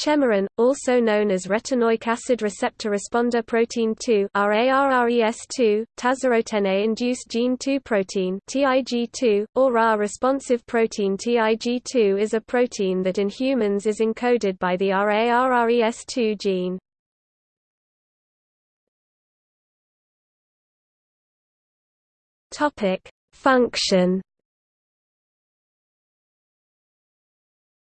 Chemerin, also known as retinoic acid receptor responder protein 2 RARRES2, tazarotene-induced gene 2 protein TIG2, or RA responsive protein TIG2 is a protein that in humans is encoded by the RARRES2 gene. Function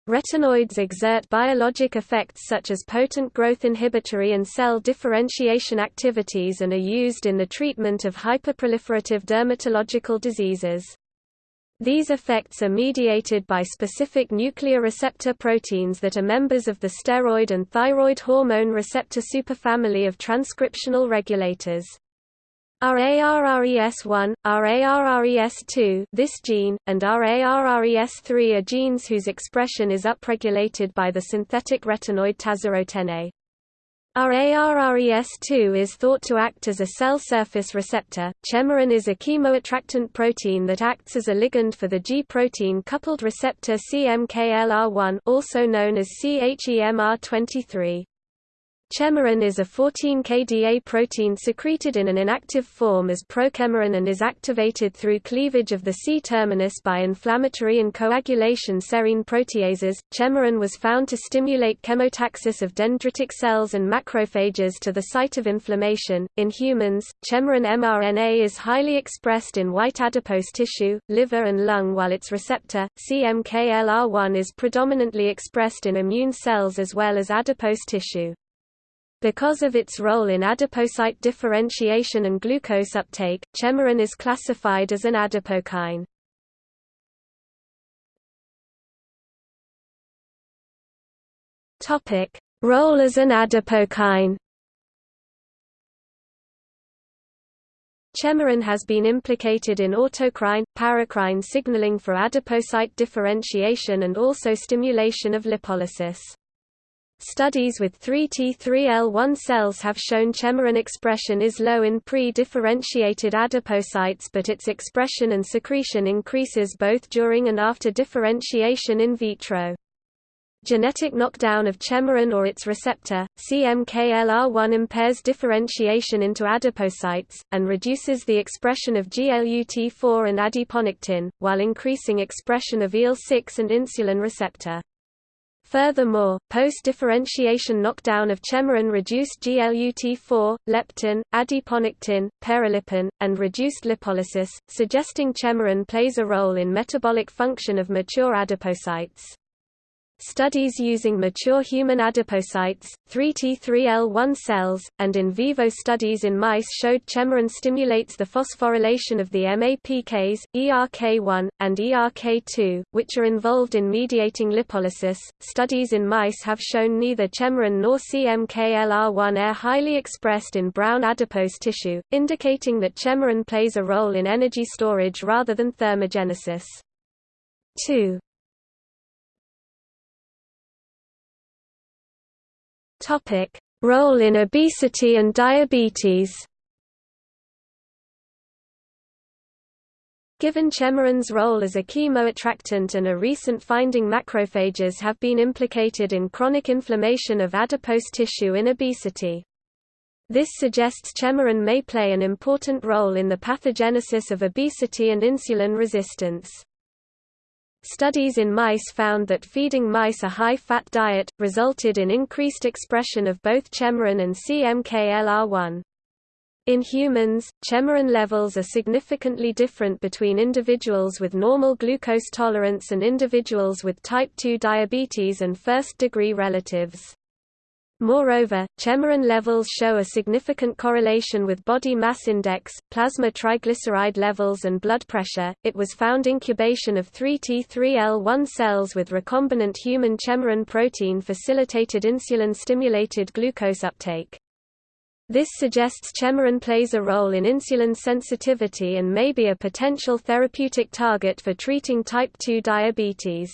Retinoids exert biologic effects such as potent growth inhibitory and cell differentiation activities and are used in the treatment of hyperproliferative dermatological diseases. These effects are mediated by specific nuclear receptor proteins that are members of the steroid and thyroid hormone receptor superfamily of transcriptional regulators. RARRES1, RARRES2 this gene, and RARRES3 are genes whose expression is upregulated by the synthetic retinoid tazarotene. RARRES2 is thought to act as a cell surface receptor. Chemerin is a chemoattractant protein that acts as a ligand for the G-protein coupled receptor CMKLR1 also known as CHEMR23. Chemerin is a 14-kDa protein secreted in an inactive form as prochemerin and is activated through cleavage of the C-terminus by inflammatory and coagulation serine proteases. Chemerin was found to stimulate chemotaxis of dendritic cells and macrophages to the site of inflammation. In humans, chemerin mRNA is highly expressed in white adipose tissue, liver and lung while its receptor, CMKLR1 is predominantly expressed in immune cells as well as adipose tissue. Because of its role in adipocyte differentiation and glucose uptake, chemerin is classified as an adipokine. Topic: Role as an adipokine. Chemerin has been implicated in autocrine, paracrine signaling for adipocyte differentiation and also stimulation of lipolysis. Studies with 3T3L1 cells have shown chemerin expression is low in pre-differentiated adipocytes but its expression and secretion increases both during and after differentiation in vitro. Genetic knockdown of chemerin or its receptor, CMKLR1 impairs differentiation into adipocytes, and reduces the expression of GLUT4 and adiponectin, while increasing expression of IL-6 and insulin receptor. Furthermore, post-differentiation knockdown of chemerin reduced GLUT4, leptin, adiponectin, perilipin, and reduced lipolysis, suggesting chemerin plays a role in metabolic function of mature adipocytes. Studies using mature human adipocytes, 3T3L1 cells, and in vivo studies in mice showed chemerin stimulates the phosphorylation of the MAPKs, ERK1, and ERK2, which are involved in mediating lipolysis. Studies in mice have shown neither chemerin nor CMKLR1 are highly expressed in brown adipose tissue, indicating that chemerin plays a role in energy storage rather than thermogenesis. 2. Topic: Role in obesity and diabetes. Given chemerin's role as a chemoattractant and a recent finding macrophages have been implicated in chronic inflammation of adipose tissue in obesity. This suggests chemerin may play an important role in the pathogenesis of obesity and insulin resistance. Studies in mice found that feeding mice a high-fat diet, resulted in increased expression of both chemerin and CMKLR1. In humans, chemerin levels are significantly different between individuals with normal glucose tolerance and individuals with type 2 diabetes and first-degree relatives. Moreover, chemerin levels show a significant correlation with body mass index, plasma triglyceride levels and blood pressure. It was found incubation of 3T3L1 cells with recombinant human chemerin protein facilitated insulin-stimulated glucose uptake. This suggests chemerin plays a role in insulin sensitivity and may be a potential therapeutic target for treating type 2 diabetes.